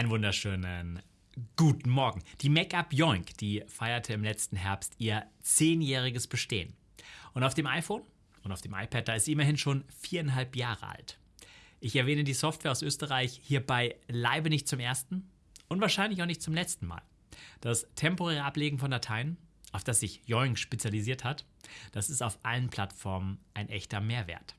Einen wunderschönen guten Morgen. Die Make-up Yoink, die feierte im letzten Herbst ihr zehnjähriges Bestehen. Und auf dem iPhone und auf dem iPad, da ist sie immerhin schon viereinhalb Jahre alt. Ich erwähne die Software aus Österreich hierbei leibe nicht zum ersten und wahrscheinlich auch nicht zum letzten Mal. Das temporäre Ablegen von Dateien, auf das sich Yoink spezialisiert hat, das ist auf allen Plattformen ein echter Mehrwert.